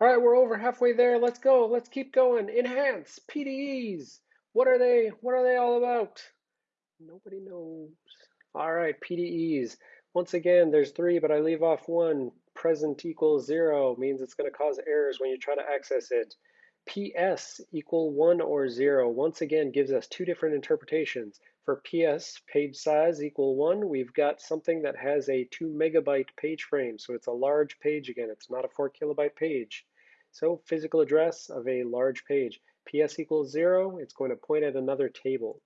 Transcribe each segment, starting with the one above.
All right, we're over halfway there. Let's go. Let's keep going. Enhance PDEs. What are they? What are they all about? Nobody knows. All right, PDEs. Once again, there's three, but I leave off one. Present equals zero means it's going to cause errors when you try to access it. PS equal one or zero once again gives us two different interpretations. For PS, page size equal one, we've got something that has a two megabyte page frame. So it's a large page again. It's not a four kilobyte page. So physical address of a large page. PS equals zero, it's going to point at another table.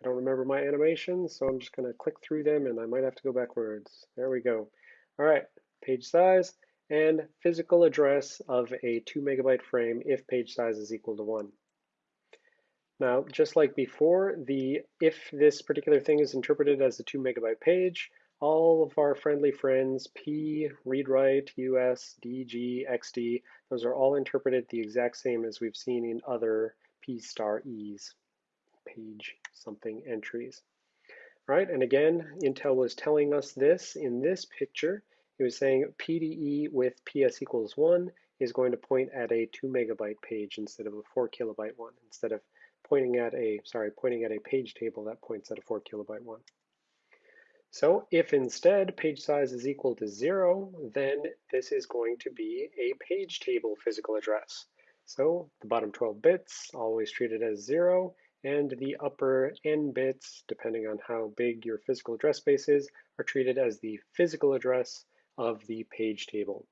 I don't remember my animations, so I'm just going to click through them and I might have to go backwards. There we go. All right, page size and physical address of a two megabyte frame if page size is equal to one. Now, just like before, the if this particular thing is interpreted as a two megabyte page, all of our friendly friends, P, read write, US, DG, XD, those are all interpreted the exact same as we've seen in other P star E's, page something entries. All right, and again, Intel was telling us this in this picture. It was saying PDE with PS equals one is going to point at a two megabyte page instead of a four kilobyte one, instead of pointing at a, sorry, pointing at a page table that points at a four kilobyte one. So if instead page size is equal to zero, then this is going to be a page table physical address. So the bottom 12 bits always treated as zero, and the upper n bits, depending on how big your physical address space is, are treated as the physical address of the page table.